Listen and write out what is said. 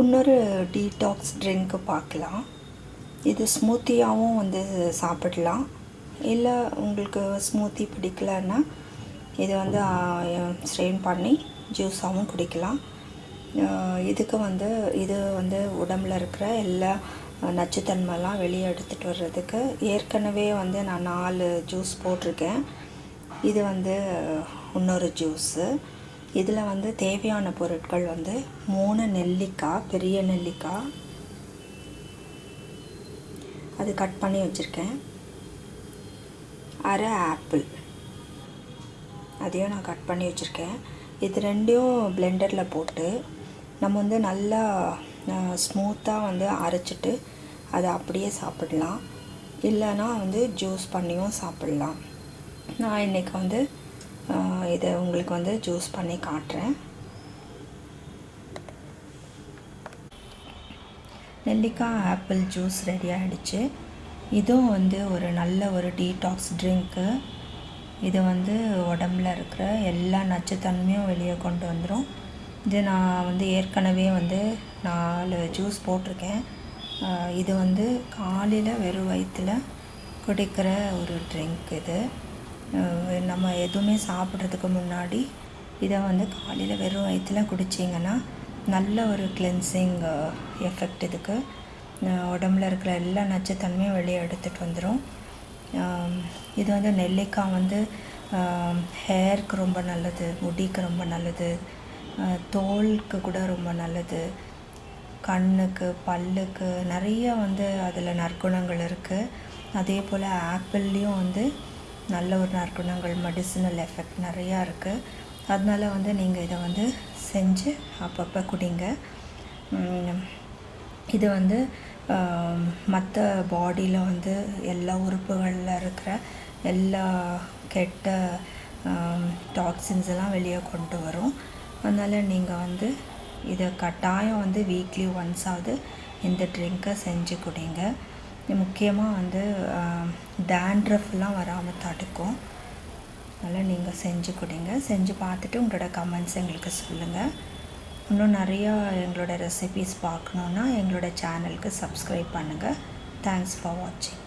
இன்னொரு detox drink பார்க்கலாம். இது ஸ்மூத்தியாகவும் வந்து சாப்பிடலாம். இல்லை உங்களுக்கு ஸ்மூத்தி பிடிக்கலன்னா இது வந்து ஸ்ட்ரெயின் பண்ணி ஜூஸாகவும் குடிக்கலாம். இதுக்கு வந்து இது வந்து உடம்பில் இருக்கிற எல்லா நச்சுத்தன்மைலாம் வெளியே எடுத்துகிட்டு வர்றதுக்கு ஏற்கனவே வந்து நான் நாலு ஜூஸ் போட்டிருக்கேன். இது வந்து இன்னொரு ஜூஸு இதில் வந்து தேவையான பொருட்கள் வந்து மூணு நெல்லிக்காய் பெரிய நெல்லிக்காய். அது கட் பண்ணி வச்சுருக்கேன். அரை ஆப்பிள். அதையும் நான் கட் பண்ணி வச்சுருக்கேன். இது ரெண்டையும் பிளெண்டரில் போட்டு நம்ம வந்து நல்லா ஸ்மூத்தாக வந்து அரைச்சிட்டு அதை அப்படியே சாப்பிடலாம். இல்லைன்னா வந்து ஜூஸ் பண்ணியும் சாப்பிடலாம். நான் இன்றைக்கி வந்து இதை உங்களுக்கு வந்து ஜூஸ் பண்ணி காட்டுறேன். நெல்லிக்காய் ஆப்பிள் ஜூஸ் ரெடி ஆகிடுச்சு இதுவும் வந்து ஒரு நல்ல ஒரு டீடாக்ஸ் ட்ரிங்க்கு இது வந்து உடம்புல இருக்கிற எல்லா நச்சுத்தன்மையும் வெளியே கொண்டு வந்துடும் இது நான் வந்து ஏற்கனவே வந்து நாலு ஜூஸ் போட்டிருக்கேன். இது வந்து காலையில் வெறும் வயிற்றில் குடிக்கிற ஒரு ட்ரிங்க் இது. நம்ம எதுவுமே சாப்பிட்றதுக்கு முன்னாடி இதை வந்து காலையில் வெறும் வயிற்றில் குடிச்சிங்கன்னா நல்ல ஒரு கிளென்சிங் எஃபெக்ட் இதுக்கு. உடம்புல இருக்கிற எல்லா நச்சுத்தன்மையும் வெளியே எடுத்துகிட்டு வந்துடும் இது வந்து நெல்லிக்காய் வந்து ஹேருக்கு ரொம்ப நல்லது முடிக்கு ரொம்ப நல்லது தோலுக்கு கூட ரொம்ப நல்லது கண்ணுக்கு பல்லுக்கு நிறைய வந்து அதில் நற்குணங்கள் இருக்குது அதே போல் ஆப்பிள்லேயும் வந்து நல்ல ஒரு நற்குணங்கள் மெடிசினல் எஃபெக்ட் நிறையா இருக்குது அதனால் வந்து நீங்கள் இதை வந்து செஞ்சு அப்பப்போ குடிங்க. இது வந்து மற்ற பாடியில் வந்து எல்லா உறுப்புகளில் இருக்கிற எல்லா கெட்ட டாக்ஸின்ஸ் எல்லாம் வெளியே கொண்டு வரும். அதனால் நீங்கள் வந்து இதை கட்டாயம் வந்து வீக்லி ஒன்ஸாவது இந்த ட்ரிங்க்கை செஞ்சு குடிங்க. முக்கியமாக வந்து டேண்ட்ரஃப்லாம் வராமல் தடுக்கும். அதனால் நீங்கள் செஞ்சு கொடுங்க. செஞ்சு பார்த்துட்டு உங்களோட கமெண்ட்ஸ் எங்களுக்கு சொல்லுங்கள் இன்னும் நிறையா எங்களோட ரெசிபீஸ் பார்க்கணுன்னா எங்களோட சேனலுக்கு சப்ஸ்கிரைப் பண்ணுங்கள் தேங்க்ஸ் ஃபார் வாட்சிங்